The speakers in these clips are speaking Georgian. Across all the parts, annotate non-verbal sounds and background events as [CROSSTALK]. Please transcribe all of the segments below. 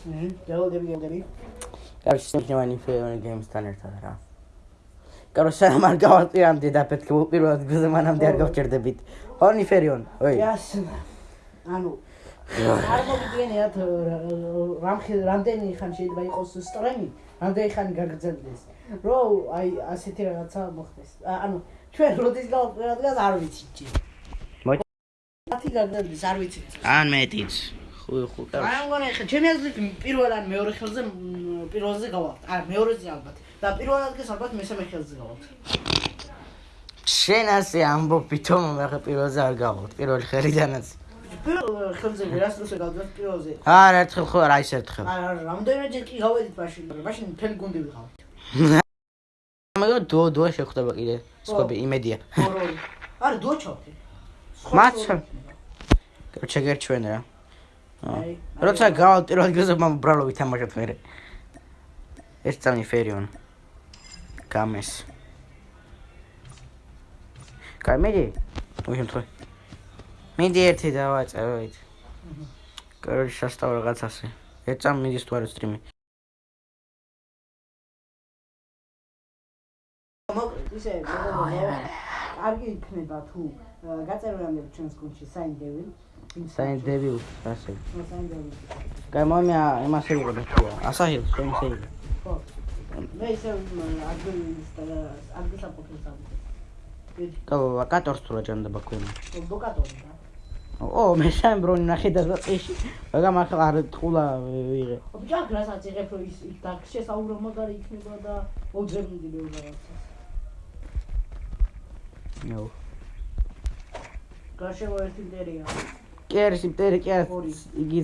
ჰმ გელოდები გელოდები კარგი შეგვიჩნევანი ფეონი გეიმსთან ერთად რა. კარო სამ არ გავარტირამდე და პეთქე პირველად გზა მანამდე არ გავჭერდებით. ჰონი ფერიონ ოი. იასნა ანუ არ მოგიგენიათ რამხი რამდენი ხანი შეიძლება იყოს სტრემი რამდენი ხანი გაგრძელდეს. რო აი ასეთი რაღაცა მოხდეს. ანუ ჩვენ როდის გავყურებთ არ ვიცი ჯი 10 გაგდების, არ ვიცი. ან მეტიც. ხუი ხუკა. აი მგონი ხა ჩემიანს ლიგ პირველ ან მეორე ხელზე პირველზე გავალთ. აი მეორეზე ალბათ. და პირველ ადგილს ალბათ მესამე ხელზე გავალთ. შენ ასე ამბობ ბიტომ მე ხა პირველზე არ გავალთ. პირველი ხელიდანაც. პირველ ხელზე ვერასდროს გავდივართ პირველზე. არა, ერთხელ ხო არა, ის ერთხელ. არა, რამდენიმეჯერ კი გავედით მაშინ, მაშინ მთელი გუნდი ვიყავით. მაგრამ დუო დუო შეხვდება კიდე. სხვები იმედია. არა, დუო ჩავთი. მაცა კერჩა გერჩვენ რა. აი. როცა გავალ პირველ გზაზე მამ ბრალო ვითამაშოთ მე. ეს წამი ფერიონ. გამეს. კაი მედი. მოიხმთო. მიდი ერთი დავაწეროთ. კარგი შესტავ რაღაცასე. ეწამ მიდის თუ არა სტრიმი. ისე კარგი იქნება თუ გაწეროამდე ჩვენს გუნდში საინ დევილ. საინ დევილ, ასე. კაი მომი იმასე იყო და საინ დევილ. ხო. მე ისე ადგილის და ადგილს აპოფილს ამ. კა ვაკატორს თუ რა ქვენ. ბოკატორი ო მე შენ ბრონი ნახე და წეში მაგრამ ახლა არ თხულა ვიღე ბიჭა რასაც იღებ რომ ის და შესაუბრო მაგარი იქნება და ოძებდი ბევრ რაღაცას ნო გაშევა ერთი მტერია კერში მტერი კი იგი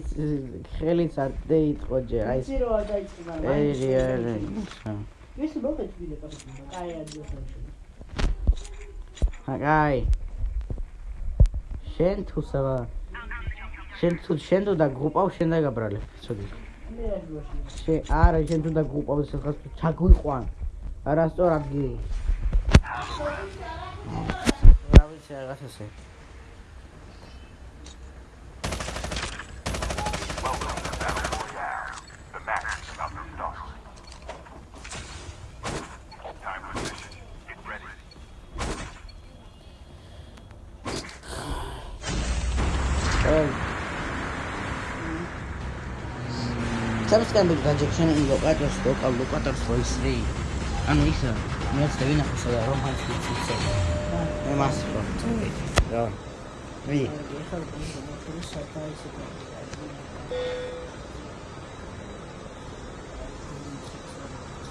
ხელიც არ დაიწყო ჯე აი ის რო დაიწყო ეი ეი ის მოგეთ ვიდე კაცო კაი ადიოსო აი შენ თუ სავა? შენ თუ შენ თუ და გრუპავ შენ და გაბრალე ცოდი. შე არა შენ თუ და გრუპავ სადღაც ჩაგვიყვან. არასწორ ადგილი რა ვიცი რაღაცასე სამსკენ გაჯექშენ ლოკატორს ლოკალ ლოკატორს როისრი ანუ ის მეც დავინახე სადა რომ მას ვიცი მე მას ხო რა ვი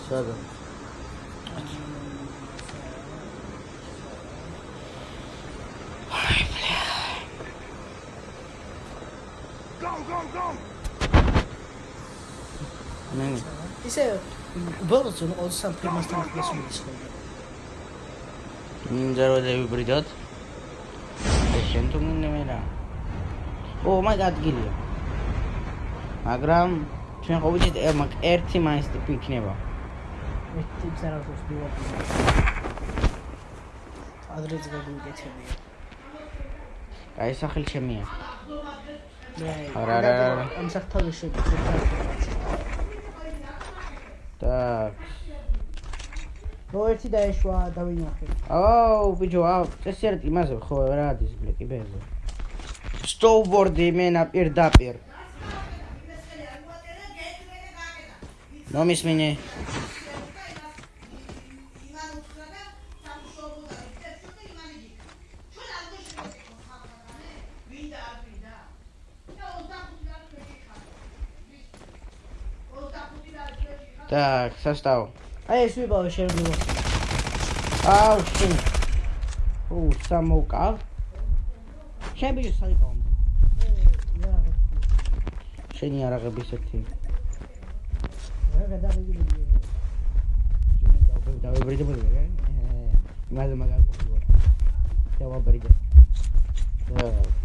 სადა Go, go, go! მე ისე ბოლოს 23 ფილმასთან ახლოს მიცხოვდა მინდა რომ დავიბრიდოთ შენ თუ მინდა მე რა? ო მაი გადგილია მაგრამ ჩვენ ხო ვიცით ერთი მაინც ტიპი იქნება ერთი ტიპს არ აქვს ბილოკი ადრეც გაგვიკეთებია აი სახელი ჩემია. არა არა ამ საფთავი აქვს ნუ ერთი დაეშვა დავინახე აუ ბიჭო აუ წესერტ იმაზე ხო რა ადის ბლეკი ბეზე სტოვბორდი მე ნაპირდაპირ ნომის მინე Так, состав. აი ეს ვიბავე შევიდო. აუ, შენ. ო, სამოკა. შენ ბიჭო საიყო. შენი არაღების ერთი. რა გადავიდი. ჯერ დავიბრიდე მოდი. იმაზე მაგარ ყოფილა. დავაბრიდე. და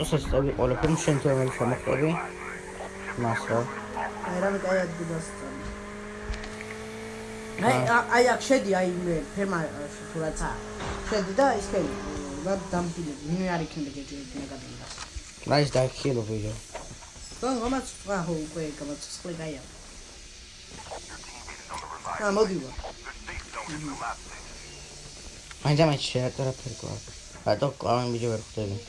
როსაც წავიყოლებ, რომ შენ თუ ამერ შემოხტები. მას რა. აი რამე კაი ადგილას წამი. აი აი აქ შედი აი მე ფერმა თუ რაცა. შედი და ის ხელი და დამფიდე. მე არ იქნება გეჭირები ნეგატივას. მაის დაიხილო ვიდეო. რომ მომაც სხვა ხო უკვე გამოცცხლე გაია. ა მოდი ვა. მაინდა მე შეატარა ფერკვა. Ela tá claro, me deu com ele.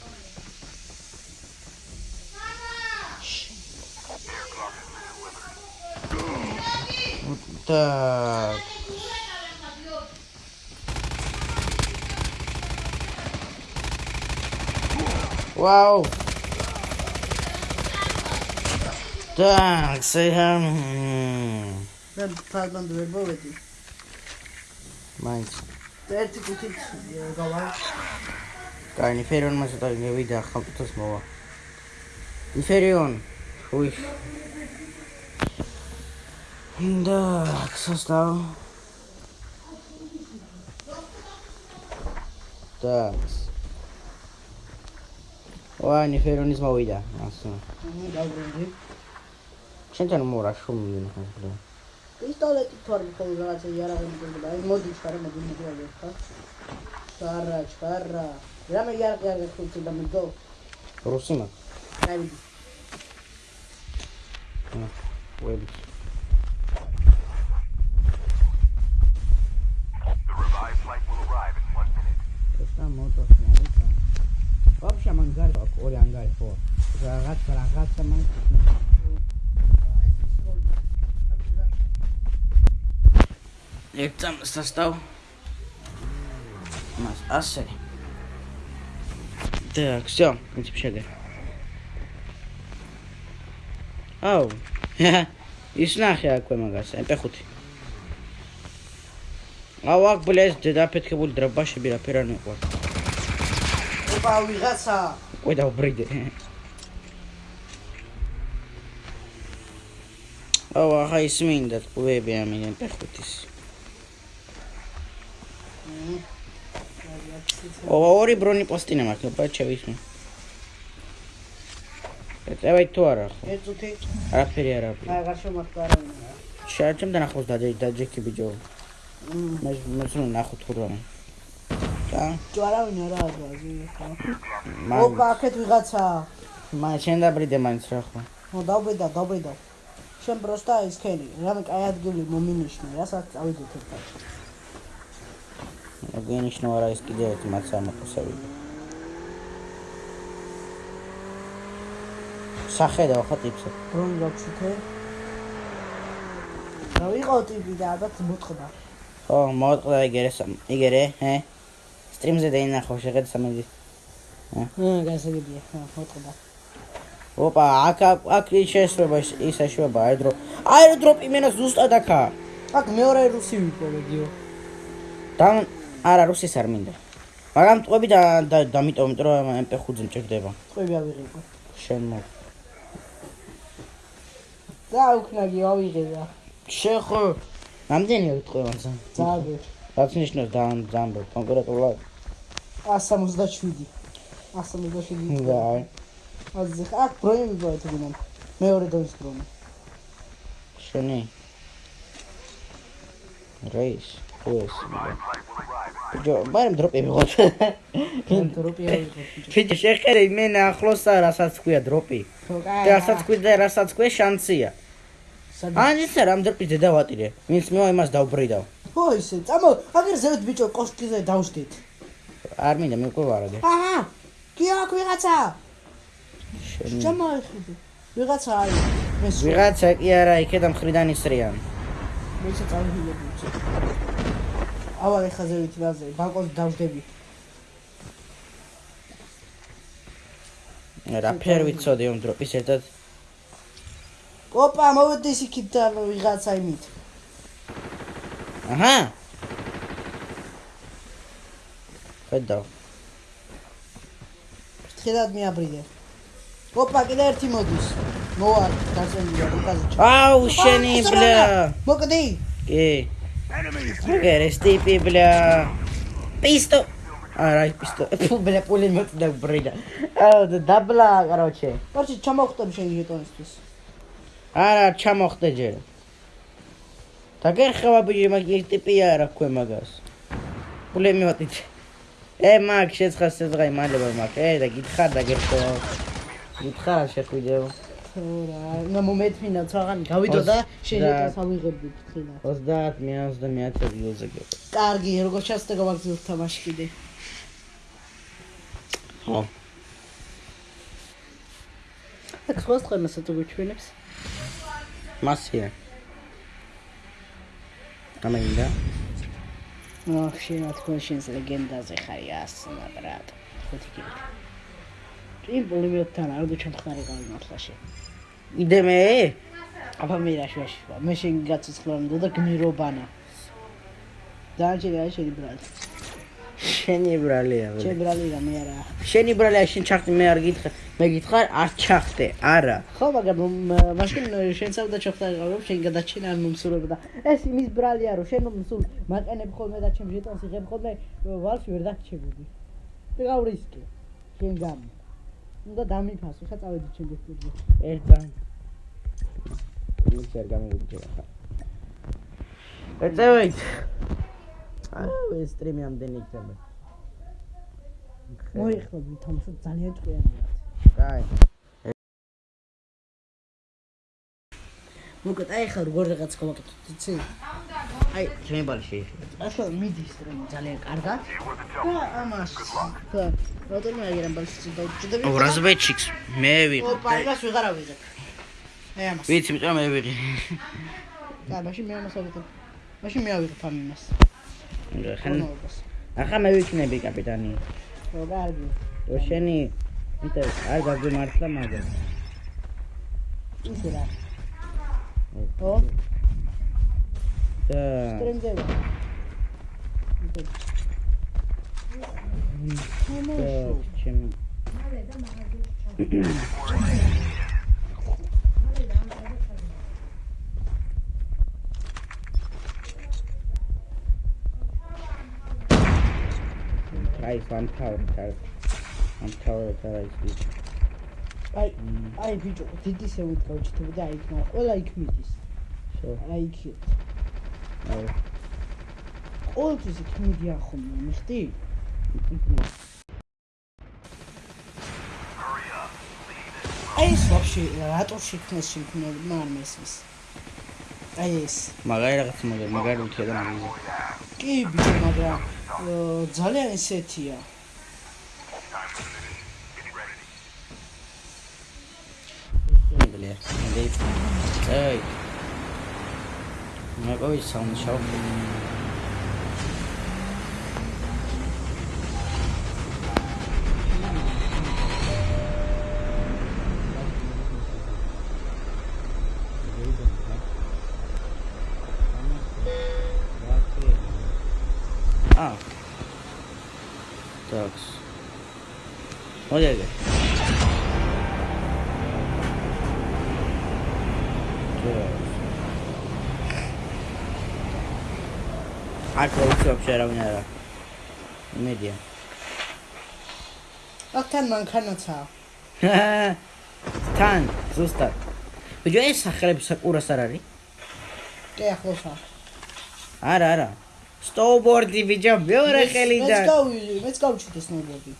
Puta. Uau! Tá, que sei lá. Tá dando ver boa aqui. Mais. Perto que eu tenho que subir, é eu vou lá. კაი, ინფერიონმა ცოტა მივიდა ახალწელს მოვა. ინფერიონ, უი. ინდა, ხსოსტავ. დაც. ვა, ინფერიონის მოვიდა, ასე. დაბრუნდი. შენთან მორა შუმილი ნახე. პისტოლეტი თორმე ხოლმე რაღაცა იარაღები გულდა. მოდი, ჩარე, მოდი, მოდი, აგერ ხა. ჩარა, ჩარა. რამე იარაღი არ გეხუცი და მიდო. რუსი მაგ. აი ვიდი. ვები. The revived flight will arrive in one minute. ესა მოტოს მომიწა. Так, все, мы теперь шагай. Ау. Иснах я какой магаз. Опять худ. Ауак, блядь, ты да опять кабуль дробаша бира пираны. Вот. Опа, уезжаться. Ой, да убрыди. أو هاي سمين دات بويبي عمين بخوتيس ორი ბრონი პოსტინა მაქვს, ბაჩევის. ეწევით თუ არა ხო? ეცუთი. არაფერი არ არის. აი აღარ შემოხდა არავინ. შეარჩემდა ნახოს და დაჯექი ბიჭო. მე მე სულ ნახო თუ რა. და არავინ არა აღვაზი ხო? მან ოპა აქეთ ვიღაცა. მან შენ დაბრიდე მაინც რა ხო? ნუ დავბედა, დავბედა. შენ პროსტა ის ხელი, რამე კაი ადგილი მომინიშნე, რასაც წავიდეთ ერთად. გენიშნო არა ის კიდე ერთი მაცა მოყოსები. სახედა ხო ტიპსი? რომ გაჩუთე. რა ვიყო ტიპი და ალბათ მოწყდა. ხო, მოვწყდა იგერე იგერე, ჰე? სტრიმზე დაინახო შეხედე სამედი. ჰა, გასაგებია, ხა, მოწყდა. ოპა, აქ აქ- აქ ის ეშვება აეროდროპ. აეროდროპი მენა ზუსტად აქა. აქ მეორე რუსი ვიყო მედიო. და არა რუსის არ მინდა. მაგრამ ტყვები და და- დამიტოვე, იმიტომ რომ MP5-ზე მჭირდება. წვები ავიღებო. შენ მო. და უკნაგი ავიღება. შენ ხო რამდენი არის ტყვევანზე? ძაბე. რაც ნიშნავს და ძამბო კონკრეტულად 167. 167. და აზი ხა აქ პროემი ბოეთ გინან. მეორე დონის პრომი. შენი რეის ეს ჯო მაგრამ დროპი მიღოთ კონტროპი ავიღო. ფიჭი შეხედე მე ახლოსა რასაც ქვია დროპი და რასაც ქვია და რასაც ქვია შანსია სადა. ან ისე რამ დროპი დავატირე ვინც მე იმას დავბრიდავ ხო ისე. წამო, აგერ ზევთ ბიჭო კოშკიზე დავშდით. არ მინდა მე უკვე ვარაგე აჰა. კი აქ ვიღაცა. ეხები. ვიღაცა არის. ეს ვიღაცა კი არა იქედან მხრიდან ისრიან მე ისე წავიდები. ავა ეხა ზევით ვაზე, ბალკონზე დავშდები. რა ფერ ვიცოდი ამ დროპის ერთად ოპა, მოვედი იქით და ვიღაცა იმით. აჰა ხედავ ფრთხილად მიაბრიდე. ოპა, კიდე ერთი მოდის. მოვა, გასენია უკაზე. აუ შენი ბლა მოკდი. კი გერეს ტიპი ბლა პისტო არა ის პისტოლეტი ფუ ბლე პულემეტი და ბრიდა აა და დაბლა короче კარჩი ჩამოვხტები შენი ჟეტონისთვის არა ჩამოხდე ჯერ დაგერხება ბიჭი მაგ ის ტიპია რა ქვე მაგას პულემეტი ე მაგ შეცხა სეზღაი მალება მაგ ე და გითხარ დაგერხება გითხარ შეხვიდეო რა მომეთმინა ცაღანი გავიდო და ჟეტონს ავიღებდი ფთხილა 30 მე 30 გილოზე გიყო კარგი როგორ ჩასწე გავაგზავნე თამაში კიდე? ხო. აქ სხვა სწემასა თუ გვიჩვენებს? მასია. ამინდა აх შენ თქვენ შენს ლეგენდაზე ხარი ასნა ბრატ ხუთი კიდე. იმ პოლიმიოტთან არ გუჩამხარი გამართლა შენ იდე მე? აბა მე რა შვაში მე შენ გაცოცხლამდე და გმირობანა. დაჭერე აი შენი ბრალი? შენი ბრალია შენ ბრალი რა მე არა. შენი ბრალია შენ ჩახტი მე არ გითხრ მე გითხარ არ ჩახტე არა. ხო მაგრამ მაშინ შენ საუდა ჩახტარი გავებ შენ გადაჩენა არ მომსურებ და ეს იმის ბრალია რომ შენ მომსულ მაყენებ ხოლმე და ჩემ ჟეტონს იღებ ხოლმე ვალში ვერ დაგჩებოდი და გავრისკი შენ გამ უნდა დამიფასო ხა წავედი ჩემ ბესტურზე ერთგან. ის არ გამოვიჯერა ხა ეწევით? აა ეს სტრიმი ამდენი იქნება. მოიხმები თამაშობ ძალიან ჭკვიანია კაი მოკეთ აი ხარ როგორ რაღაც გავაკეთოთ იცი აი ჩემი ბალი შეიძლება ახლა მიდის რომ ძალიან კარგად. და ამას ხა როდესაც აგერამ ბალში დავჭდები ბრაზბეჩიქს მე ვიყ ოპა იმას ვეღარ ავიღებ აი ამას ვიცი მეტყვი მე ვიღი და მაშინ მე ამას ავიღებ. მაშინ მე ავიღებ ამ იმას. ხან ახლა მე ვიქნები კაპიტანი. რო კარგი ო შენი იტა არ გაგვიმართლა მაგრამ ისე რა ო და ტრენდზე და ჩემი აი სამთავრ თარ სამთავრ თარ ის აი აი ბიჭო დიდი სევით გავჭიტები და აი იქ ყველა იქ მიდის. შო აი იქ აი ყოველთვის იქ მიდიან ხოლმე მიხდი აი ეს ვაფშე რატო შექმნეს შექმნელი მაგრამ ესმის აი ეს. მაგარი რაღაც მაგარი მაგარი უთია და მაგარი კი ბიჭო მაგრამ ძალიან ესეთია ბლე მე აი მაგარი საუნდ შაუ А. აქთან მანქანაცა [LAUGHS] თან ზუსტად. ბიჭო ეს სახელები საკურას არ არის? კი ახლოსა არა, არა. სტოუბორდი ბიჭო, მეორე მეც ხელიდან. გავი მეც გავჩიტე სნოუბორდი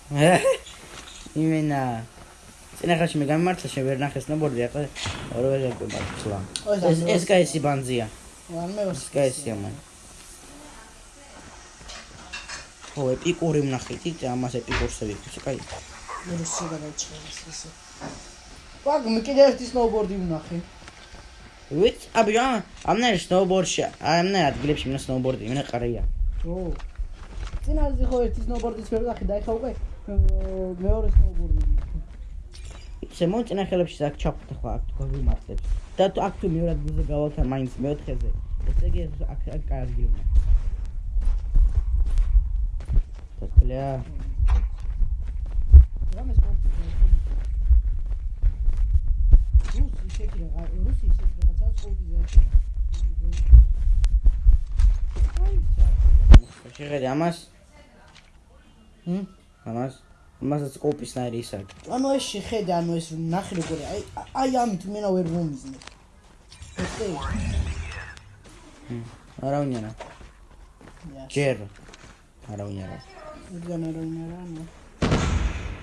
[LAUGHS] იმენა. წინახაში მე გამიმართლა შენ ვერ ნახე სნოუბორდი, ახლა ორივე გაკვებართლა. ეს ეს კაისი ბანზია. ვანმე ეს კაისია მან. ო ეპიკური ვნახეთ, ამას ეპიკურსი ვიქცე, კაი. რუსი გადაჭერეს ესე ვაგ მე კიდე ერთი სნოუბორდი ვნახე ვიც, აბია, ამნა სნოუბორდში, ამნა ადგილებში მინა სნოუბორდი, მინა ყარია. ო წინაზე ხო ერთი სნოუბორდის ვერ ვახე და ეხა უკვე მეორე სნოუბორდი ვნახე ისე მოწინა ხელებში აქ ჩაფუთა ხო აქ თუ გამართლებს. და თუ აქ თუ მეორე ადგილზე გავალთან მაინც მეოთხეზე. ესე იგი აქ აქ კარგი უნდა. თქლია. რამე სპორტი რუსი შეკრა რუსი შეკრა რაღაცა სკოლზე შეხედე ამას. ჰმ? ამას მასაც კოპის ნაირი ის აქვს. ანუ ეს შეხედე, ანუ ეს ნახე როგორი, აი აი ამით მენა ვერ მომიზნე. ეხე, არავინ არა. ჯერ არავინ არა. იდგან არ უნდა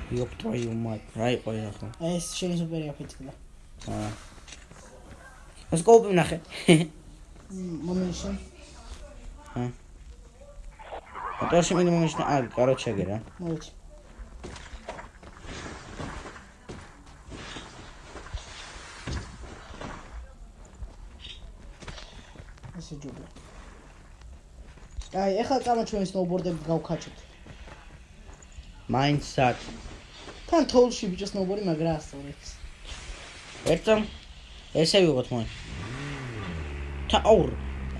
რა, ნუ. იოპტროიუმა რა იყო ახლა? აი ეს შენი სუპერი აფეთქდა. აა. ეს კოპი ნახე. მომიშენ. ატარში მე მომიშნა, აა, კაროჩე გერა. მოიჩ. ესე ჯობია. აი, ეხლა წამა ჩვენ სნოუბორდები გავქაჩოთ. მაინც საკ. თან თოვლში ბიჭო სნოუბორდი მაგრამ ასწორებს ერთო ესე ვიღოთ მოი. თა აურ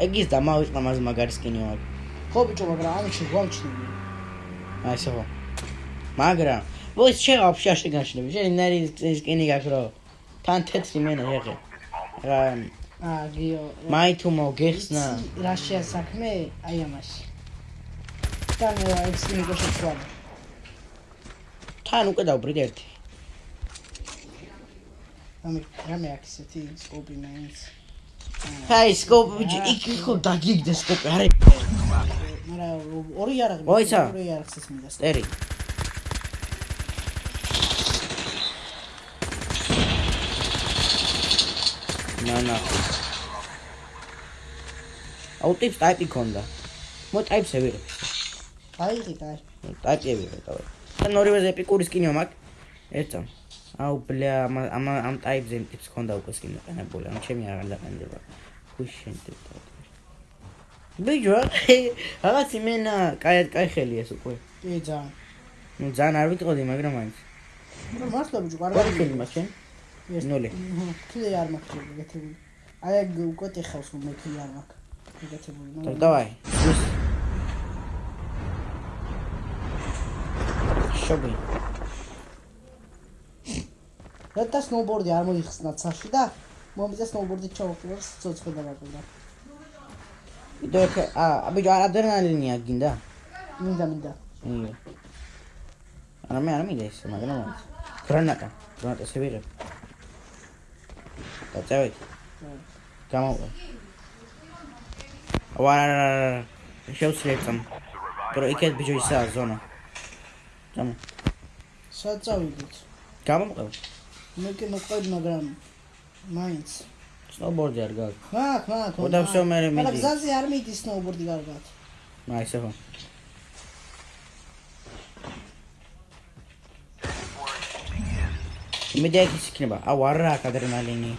ეგის დამავიწყდა მას მაგარი სკინი მაგ ხო ბიჭო მაგრამ ამჩი გვამჩნივი აი ესე ხო. მაგრამ ვოის შეღავ ფშაში განშნები შენნარი სკინი გაქრო თან თეთრი მენა ეღე რა აგიო მაი თუ მოგეხსნა რა შეასაქმე აი ამაში. და მე ეს სკინი გაშეცვალე თან უკვე დავბრიგ ერთი. ამი რამე აქვს ესეთი სკოპი მაინც. აი სკოპი იქ ხო დაგიგდე სკოპი არე. მაგრამ ორი არაღი. მოიცა. ორი არაღს ეს მინდა. სტერი. ნანა. აუ ტიპს ტაიპი ქონდა. მო ტაიპს ევიღე. აიღი კაი. ტაიპი ევიღე თავი. თან ორივე ეპიკური სკინიო მაგ. ერთამ. აუ ბლე ამ ამ ამ ტაიპზე ტიპს ქონდა უკვე სკინი ყენებული. ამ ჩემი აღარ დაყენდება. ხუშენ ტიპი. ბიჯო, რაღაც იმენა, კაი კაი ხელი ეს უკვე. კი ძალიან. ნუ ძალიან არ ვიტყოდი, მაგრამ მაინც. მაგრამ მართლა ბიჭო, რა კარგი. ხელი მაქვს შენ? ნული. ქლე არ მაქვს ეგეთები. აი ეგ უკვე ტეხავს რომ მე ქლე არ მაქვს. ეგეთები. Так, давай. შობი. და სნოუბორდი არ მოიხსნა ცაში და მომიწე სნოუბორდი ჩავყურებს ცოცხლ და ვაკულა. ვიდეო ხე, აა, ბიჭო, ადრენალინია გინდა? მინდა მინდა. იო. არა მე არ მინდა ის, მაგრამ გრანატა, გრანატა სევირე. და წავით. გამოვიდე. ვარა, შევსრეცამ. პრო იქეთ ბიჭო ისა ზონა. გამო. სად წავიდეთ? გამომყევ. მე კი მოყვები მაგრამ მაინც. სნოუბორდი არ გაქვს. მაქ მაქ. ოდა всё მე მე მაგრამ მიდი. გზაზე არ მიდის სნოუბორდი კარგად. აი ესე ხო. მე დაიქის იქნება. აუ არა აქ ადრენალინი.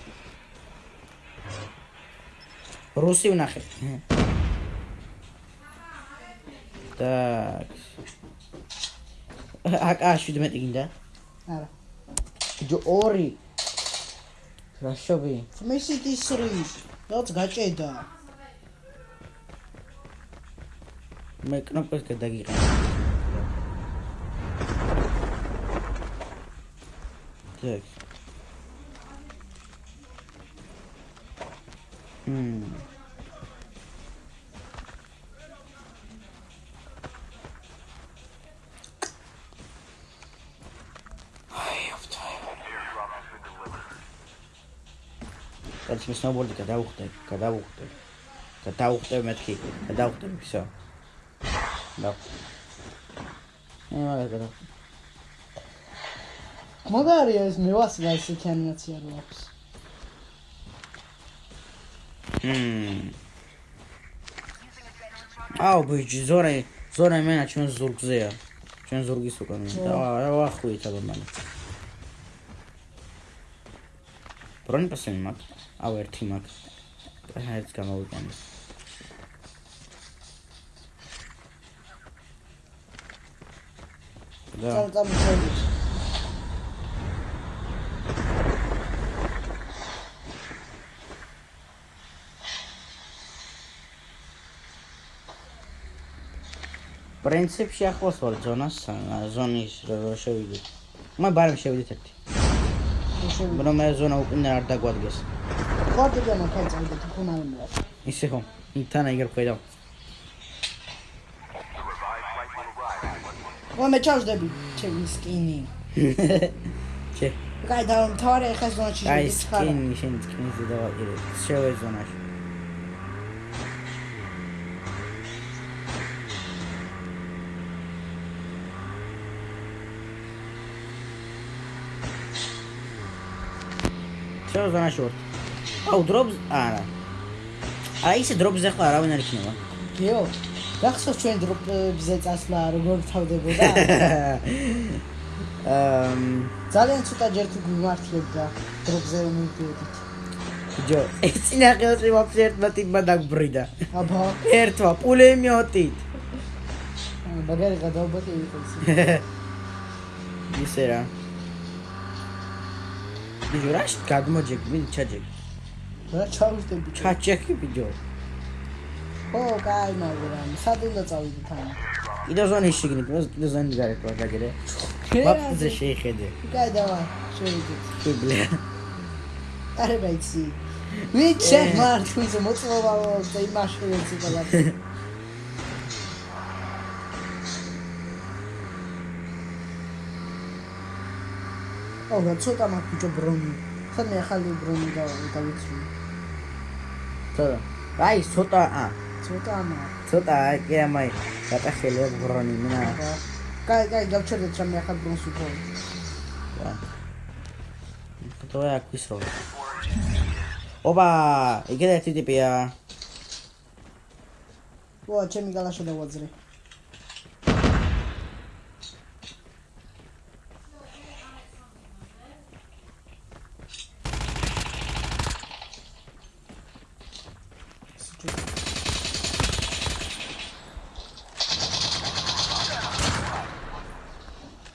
რუსი ვნახე. [LAUGHS] так. აკა 17 გინდა? არა. ჯო ორი. რა შობი? მისიტი 3. რაც გაჭედა. მე კნოპკას გადაგიყენე. так. მმ. მე სნოუბორდი გადავხდე, გადავხდე. გადავხდე მეთქი, გადავხდე всё. და. მე მაგას გადავხდე. მაგარია ეს მევასი და ესეთი ანიმაცია რო აქვს. მმ. აუ ბიჭი, ზორე, ზორე მენა ჩვენ ზურგზეა. ჩვენ ზურგის უკან. და რა ვახვით აბა მან. ბრონი პასენი მაგ. აუ ერთი აჰა, ეს გამოვიყენე. და პრინციპში ახლოს ვარ ზონას, ზონის რო შევიდეთ. მე ბარემ შევიდეთ ერთი. შევიდე. რომ მე ზონა უკან არ დაგვადგეს. ხოდი და მაგ წავიდე თუ ხომანა. ისე ხო? თან აიგერ ხედავ. Minute. ო მე ჩავშდები ჩემი სკინი [LAUGHS] ჩე და თავარი ახლა ზონაში აი შედის ხარ სკინი შენ სკინი ზედავაყირე შევე ზონაში შევე ზონაში ვარ აუ დროპს არა. აი ისე დროპზე ხო არავინ არ იქნება. გიო გახსოვს ჩვენ დროპებზე წასვლა როგორ თავდებოდა [LAUGHS] აм ძალიან ცოტა ჯერ თუ გვიმართლებდა დროპზე რომ მივდიოდით ჯო ეს წინახელში ვაფშე ერთმა ტიპმა დაგბრიდა აბა. ერთმა პულემიოტით მაგარი გადაუბატი იყო ის [LAUGHS] ისე რა ბიჭო რა გადმოჯეკ მინ ჩაჯეკ რა ჩავშდები ჩაჯეკი ბიჭო ხო კაი მაგრამ სად უნდა წავიდეთ ამ კიდე ზონის შიგნით მას კიდე ზონის გარეთ ვარ დაგერე. ვაფზე შეიხედე. კაი დავა შევიდეთ. ბიბლია არე ბაიცი. ვით შემარ თუის მოწმობა და იმაში ვიცი ყველა ოგა ცოტა მაგ ბიჭო ბრონი. ხან მე ახალი ბრონი დავიცვი ცოტა. აი ცოტა ა. ცოტა ამა. ცოტა აი კი ამაი დატახელია ბრონი მნა კაი კაი გავჩერდეთ რა მე ახალ ბრონს უფრო. ვა. ხტოა აკვის რო ობა იგე ერთი ტიპია ვა ჩემი გალაშო დავაძრე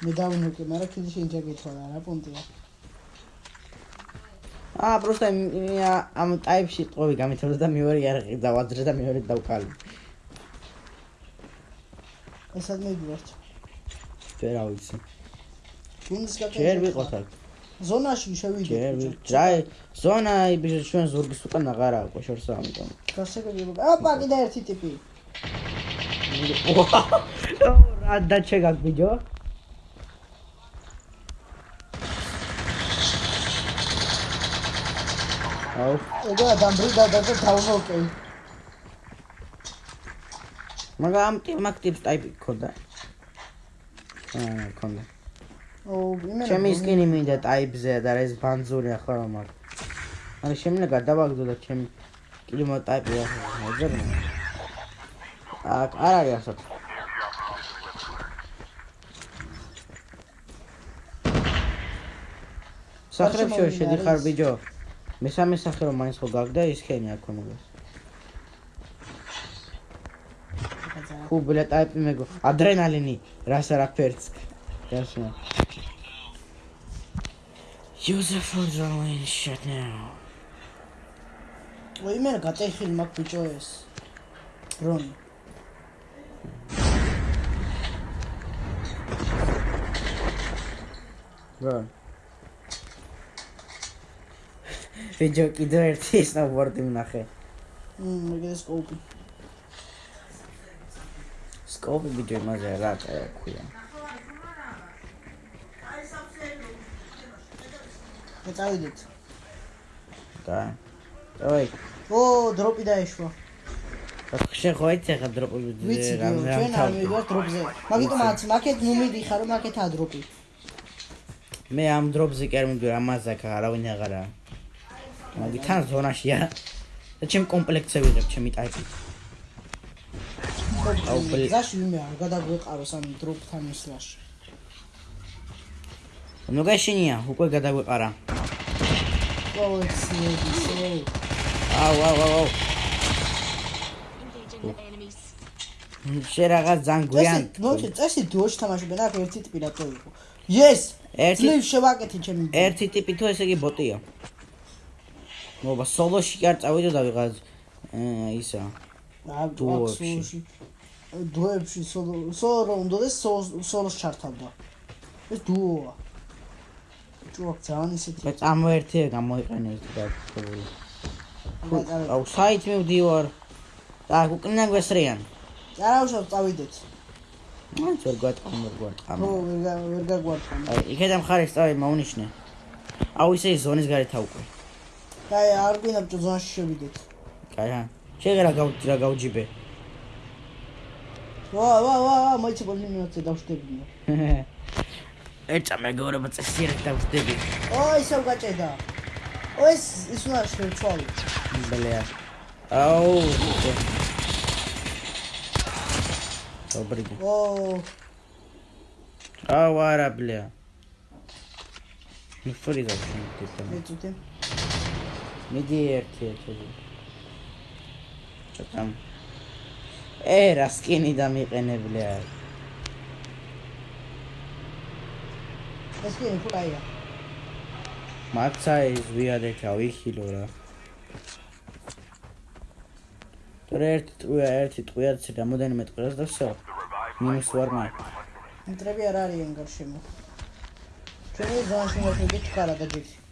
მე დავინოკე, მაგრამ კიდე შენ ჯაგეთვალა რა პუნქტია. აა პროსტა იმია ამ ტაიპში ტყობი გამიწევდა და მეორე არ დავაძრე და მეორე დავკალი ესად მიდივართ. ვერ ავიცი გუნდის ჯერ ვიყოთ აქ ზონაში შევიდე. ჯერ ვი ჯაი ზონა იბიჟო ჩვენ ზურგის უკან აღარა აქვს შორსა ამიტომ გასაგები. ოპა, კიდე ერთი ტიპი. [LAUGHS] რა დაჩეგაკ ბიჯო ეგა დამბრიდა და და დავმოკე. მაგრამ ამ ტიპ მაგ ტიპს ტაიპი ქონდა. აა ქონდა. ო, იმენა. ჩემი სკინი მინდა ტაიპზე და რა ეს ბანძური ახლა რომ აქ ანუ შემიძლია გადავაგდო და ჩემი კლიმატ ტაიპი ახლა მოძებნა აქ არ არის ასოთ სახლებში რომ შედიხარ ბიჯო მესამე სახე რომ მაინც ხო გაგდა ის ხენი აქ ქონებას ფუ ბლა ტაიპი მეგო ადრენალინი რას არაფერს გასმა User for drawing shit now. იმენა გატეხილი მაგ ბიჭო ეს. ბრონი. რა? ვიჯო კიდე ერთი სნოუბორდი ვნახე. მმ, ეგ ეს კოუპი. სკოპი ვიჯო იმაზე რა ქვია. მე წავიდეთ. და. ой, ო, დროპი დაეშვა. შენ ხო იცი ხა დროპი ვიცი, ჩვენ არ მივიდეთ დროპზე. მაგიტომ აც მაკეთ ნუ მიდიხარ, რომ მაკეთ ადროპი. მე ამ დროპზე კი არ მივიდე ამაზე აქ არავინ აღარა. მაგი თან ზონაშია. და ჩემ კომპლექტზე ვიღებ ჩემი ტაიპი. აუ, ბლი. ზაში ვიმე არ გადაგვეყაროს ამ დროპთან ისლაში. ნუ გაშინია, უკვე გადაგვეყარა. აუ, აუ, აუ. Engaging the enemies. შე რაღაც ძალიან გვიან. წესი, დუოში თამაშობენ, აქ ერთი ტიპი რატო იყო? Yes! ერთი შევაკეთე ჩემი. ერთი ტიპი თუ ესე იგი ბოტია. მობა სოლოში კი არ წავიდე და ვიღაც ისა. დუოში. დუებში სოლო სოლო რომ უნდადეს სოლოს ჩართავდა. ეს დუოა. ჭუაკ ძალიან ისეთი. მე წამოერთია გამოიყენე ეს დაგწეული. არა, აუ საით მივდივარ. და უკნიდან გვესრიან. არა უშავ წავიდეთ. მაინც ვერ გვატყამ ვერ გვატყამ ო ვერ ვერ გაგვარცხა აი იქედა მხარეს წავი მოუნიშნე აუ ისე ის ზონის გარეთ აუკვე კაი, არ გვინდა ზონაში შევიდეთ. კაი, რა. შეღერა გავჭრა გავჯიბე. ვა ვა ვა, მაიცი ბოლიმიოთე დავშდებინა. [LAUGHS] ეჭა მეგობრებო წესიერად დავშდები. ო, ისევ გაჭედა. ო, ეს ის უნდა შევცვალო. ბლეა. აუ. დაბრიდი. ო. აუ, არა, ბლეა. ნუ ფრი გავშინდით. ეწუდე. მიდი ერთი ერთი ჩატამ ე რა სკინი დამიყენებლია ეს კი ფუტაია მაცა ის ვიადექა ვიხილო რა თორე ერთი ტყუია ერთი ტყუიაც რამოდენიმე ტყუას და всё მინუს ვარ მე მტრები არ არიან გარშემო ჩვენი ზონაში მოვიდეთ ხარა და ჯიქი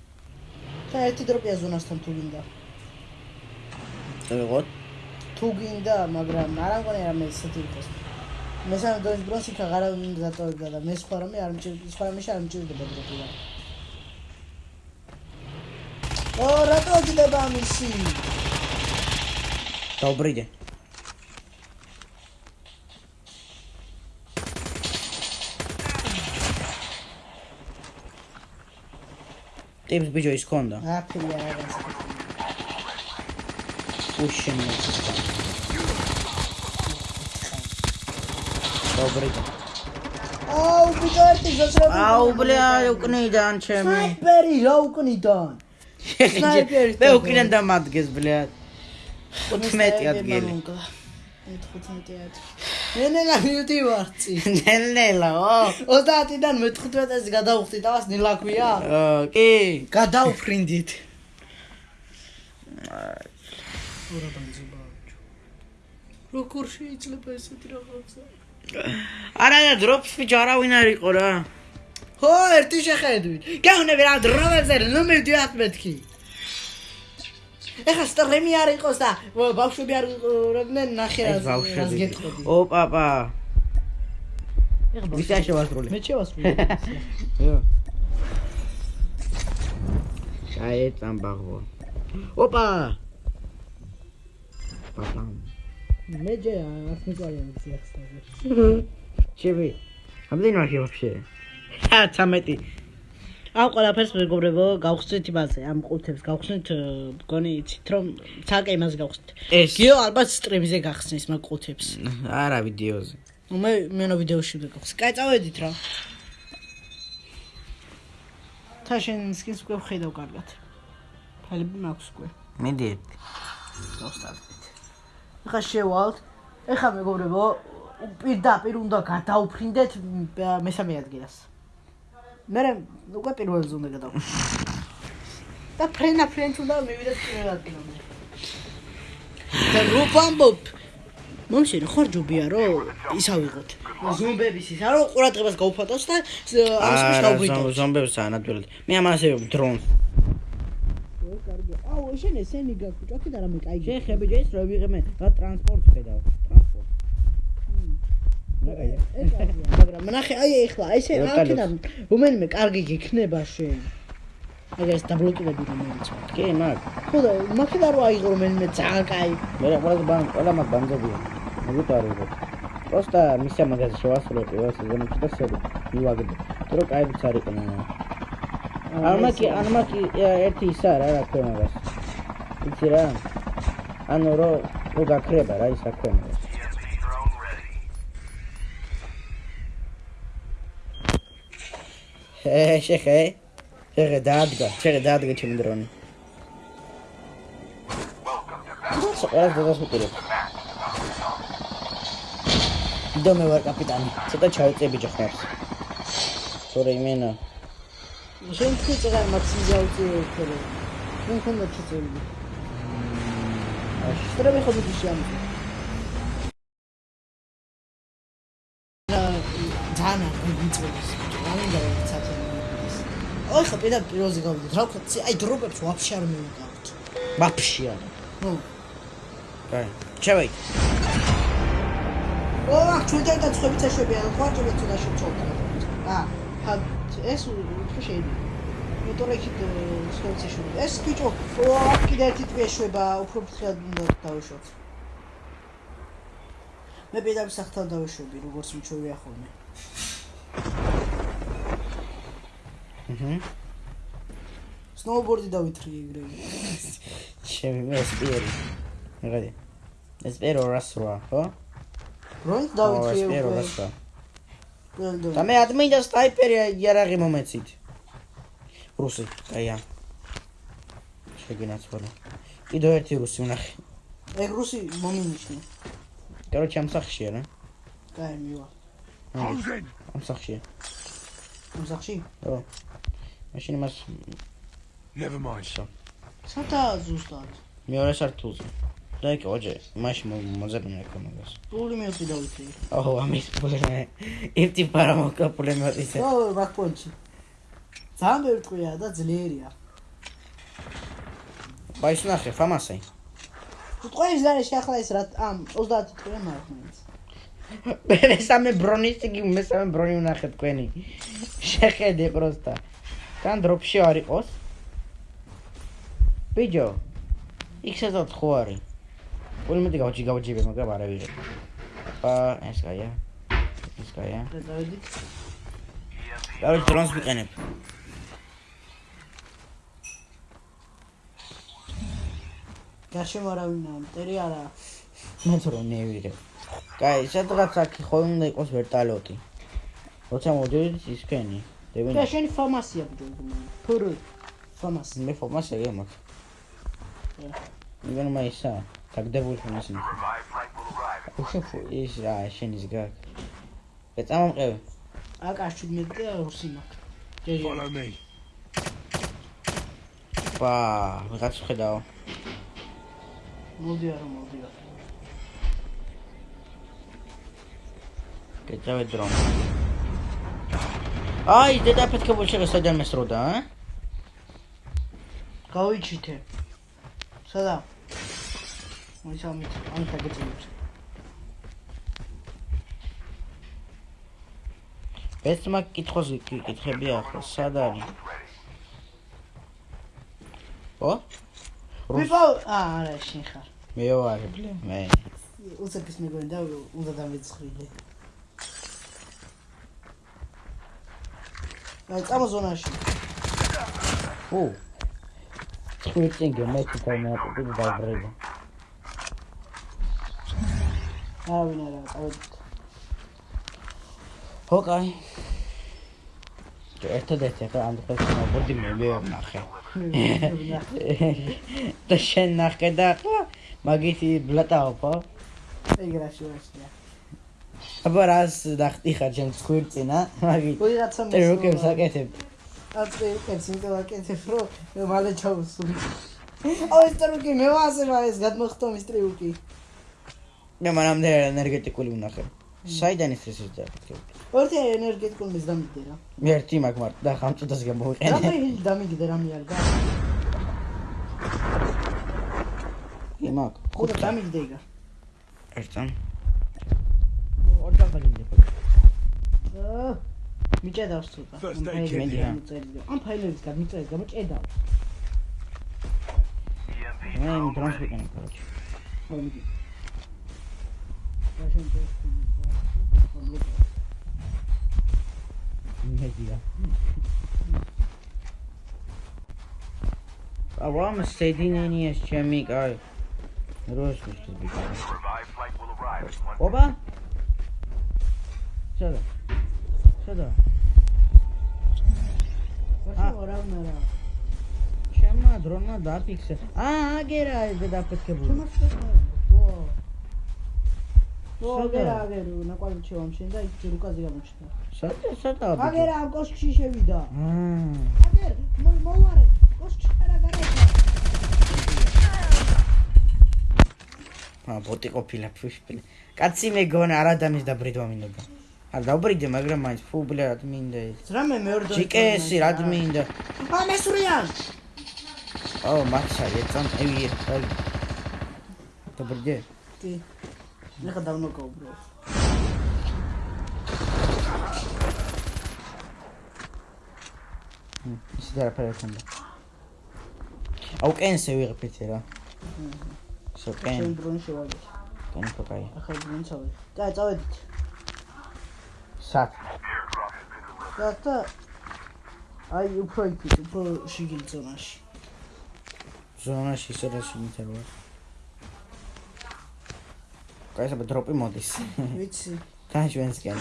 და ერთი დროპია ზონასთან თუ გინდა წევიღოთ თუ გინდა მაგრამ არ ამგონი რა მე ისეთი იყოს მესამე დონის ბრონსიკა ღარავინ დატოვებდა და მე სხვა რამე არ მჭირდება სხვა რამე არ მჭირდება დროპია ო რატო გიდება ამისი დაუბრიდე ტიპს ბიჭო ის ქონდა აფილი რაღაც უშენ დაუბრიდე აუ ბიჭო ერთი გასრები აუ ბლეა უკნიდან ჩემი. სნაიპერი რა უკნიდან? სნაიპერი მე უკიდან დამადგეს ბლეა 15 ადგილი. 15 მე ნელა მიუტი ვარცი ნელელა ო. 30-დან მე-15-ს გადავხდი და მას ნელა ქვია კი გადავფრინდით ორა ბანძობა როგორ შეიძლება ესეთი რაღაცა? არა და დროპს ბიჭო არავინ არ იყო რა. ხო ერთი შეხედვით. გეუბნები რა დროებზე ნუ მივდივართ მეთქი ეხა სტრემი არ იყოს და ბავშვები არ იყვნენ ნახე ეს რა ბავშვები გეტყოდი ო პაპა ეხა ვისა შევასრულე მე შევასრულე [LAUGHS] ჩაეწამ ბაღო ოპა პაპა მე ჯე არ მიყვარია ვიცი ახსნა ჩები ამდენ ვარ вообще ა 13 ამ ყველაფერს მეგობრებო გავხსნით იმაზე ამ ყუთებს გავხსნით მგონი იცით რომ ცალკე იმას გავხსნით. ეს. გიო ალბათ სტრიმზე გახსნის მაგ ყუთებს. არა ვიდეოზე. ნუ მე მენო ვიდეოში ვიგახსნი კაი წავედით რა. თა შენ სკინს უკვე ვხედავ კარგად ფალები მაქვს უკვე მიდი ერთი დავსტარტეთ ეხა შევალთ. ეხა მეგობრებო პირდაპირ უნდა გადავფრინდეთ მ- მესამე ადგილას მე უკვე პირველზე უნდა გადავფრინდეთ და ფრენა ფრენც უნდა მივიდეთ პირველ ადგილამდე. და რუბამბობ მომშენ ხარ ჯობია რომ ის ავიღოთ ზომბების ის არო ყურადღებას გაუფათოს და ამის არა შევბრიდოთ ზომბებს ანატვილად მე ამას დრონს. კარგი. აუ შენ ესენი გაქვს ჭოქი და რამე კაი შეხები ჯეს რო ვიღე მე რა ტრანსპორტს ხედავ ტრანსპორტ ნაგაია მაგრამ ნახე აი ეხლა აი ესე რა აქედან რომელიმე კარგი გიქნება შენ აგერ ეს დაბლოკირები რომელიც კი მაგ ხო და მაგდა რო აიღო რომელიმე ძალიან კაი მე რა ყველა ბან ყველა მაგ ბანძებია მოგიტო არ ვიღებ просто მისია მაგაზე შევასრულე პირველ სეზონებში და შევი მივაგდე თუ რო კაი ვიცი არ იყო მე ამაკი ამაკი ერთი ისა რა რა ქვია მაგას იცი რა ანუ რო რო გაქრება რა ის აქვე მაგას შეხე შეხე დაადგა შეხე დაადგა ჩემი დრონი. ყველას დადას მიყურებ დო მე ვარ კაპიტანი ცოტა ჩავიწე ბიჭო ხმებს თორე იმენა შენ თქვი წეგარ მაქსიმიზაუცი ერთხელ ნუ ხონდა ჩიწელი შტრები ხო ბიჭი ამი ოი ხო პედა პირველზე გავიდეთ. რა ვქო აი დროპებს ვაფშე არ მივიგავთ ვაფშე არა ნუ. კაი ჩავეი. ო აქ ჩვენთან და ცხები წეშვებია ხვარჭები ცოტა შეწოვდა ა ხა ეს უფრო შეიძლება. მეტყვი იქით ცხები წეშვები ეს ბიჭო ო აქ კიდე ერთი ტვია შვება უფრო ფრთხილად უნდა დავუშვოთ მე პირდაპირ სახთან დავუშვები როგორც მიჩვევია ხოლმე. აჰა სნოუბორდი დავითრი ეგრე ჩემი მე სპიერი მეგარი ეს პერო რასრა ხო როინც ო, დავითრი სპიერო უკვე რასრა ყველდო და მე ადმინდა სტაიპერი იარაღი მომეცით რუსი აია შეგინაცვალე კიდევ ერთი რუსი ვნახე ეგ რუსი მომინიშნე короче ამ სახშია რა კაი მივა Close in. ამ სახშია ამ სახში ო მაშინ მას Never mind. შო სათა ზუსტად მეორე სართულზე და იქ ოჯე მაშინ მოძებნა მაგას პული მეოცი დავითრი ო ამის პრობლემა ერთი პარამოკა პრობლემა ისე ო ბაკპონჩი ძალიან ბევრი ტყვია და ძლიერია ბაის ნახე ფამასე ტყუის გარეშე ახლა ეს რა ამ 30 ტყვია მაქვს მე სამე ბრონისტიკი მე სამე ბრონი ვნახე თქვენი შეხედე პროსტა თან დროპში არ იყოს ბიჯო იქ სადაც ხო არის? პოლი მეტი გავჭი გავჭიბე მაგრამ არა ვიღე ა ეს გაია ეს გაია. და დავედით კაროჩ დრონს ვიყენებ გარშემო არავინა მტერი არა. მე თორე ნევირე კაი სადღაც აქ ხო უნდა იყოს ვერტალოტი? როცა მოდით ისქენი და შენი ფამასია ბიჭო ფურ ფამასი მე ეგ მაქვს იგენ მაისა დაგდებული ხომ ისინი in უშო ის რა შენის გაკ ეწამამყევი აკაში მე და რუსი მაქვს ჯეჯე Follow me. ბა ვიღაც ხედავ მოდი არა მოდი არა გეწავე დრონ აი დედაფეთქებულ შეგა საიდან მესროდა ა გავიჩითე სადა? მოი სამით ამ თაგეწებს ეს მაგ კითხოს კითხები ახლა სად არის ო ვიყო აა არა შენ ხარ. მე ვარ ბლე მე. უცებს მეგონი და უნდა დამეცხრილე. აი წამოზონაში ო ხვიჭინგე მე თვითონ მე დაბრება არავინ არა წავედით ოკაი ერთადერთი ახლა ამ დღეს მოგდი მე მე ნახე და შენ ნახე და ახლა მაგითი ბლატაო ხო ეგ რა შეიძლება აბა რას დახტი ხარ ჩემს ხვირწინა? მაგი ოი რაცა ტეროკებს აკეთებ აწე კეთს იმდა აკეთებ რო მე მალე ჩავსული აუ ეს ტრუკი მე ვასე ეს გადმოხტომ ის ტრიუკი მე მანამდე ენერგეტიკული ვნახე. საიდან ის ეს და ორთი ენერგეტიკულ მის დამიგდე რა მე ერთი მაგ მარტ და ხამწუდას გამოვიყენე რამე ჰილ დამიგდე რამე არ გა იმაკ ხუდა დამიგდე იგა. ერთან ორთან გაგინდე აა მიჭედავს ცოტა. ამ ფაილები გამოწერილი. ამ ფაილების გამიწერის გამო ჭედავ. მე დრონს ვიყენებ კოჩი. მოდი. რაშენ წესი მეგია. ავამ სედინენიას ჩემი კაი. როს ვიხდები. ობა? შეგა. სადა რაშენ არავინ არა ჩემმა დრონმა დაფიქსე. აა აგერა ეს დაფეთქებული. ო სადა? აგერა აგერა ნაკვალი ჩევამ შენ და ის რუკაზე გამოჩნდა. სადა სადა აგერა ამ კოშკში შევიდა. აა აგერ მოვარე კოშკში არა გარეთ ა ბოტი ყოფილა ფუშპილი კაცი მეგონა არ ადამიანის დაბრიდვა მინდოდა არ დაბრიდე მაგრამ მაინც ფუ ბლე რა მინდა ეს რამე მეორე დონე ჯიკესი რა მინდა ა მესურიან ო მაქსა ეცან ევი დაბრიდე კი ნახა დავნოკა უბრალოდ ისეთ არაფერი არ ქონდა. აუ კენსე ვიღებთ რა. შო კენ, შენ დრონი შევაგე. კენ ფოკაი. ახლა წავედი. და წავედით. სად? და და აი უფრო იქით, უფრო შიგნით ზონაში. ზონაში ისედაში მიწერვა. კაი, საბა დროპი მოდის. ვიცი. [LAUGHS] თან ჩვენსკენ.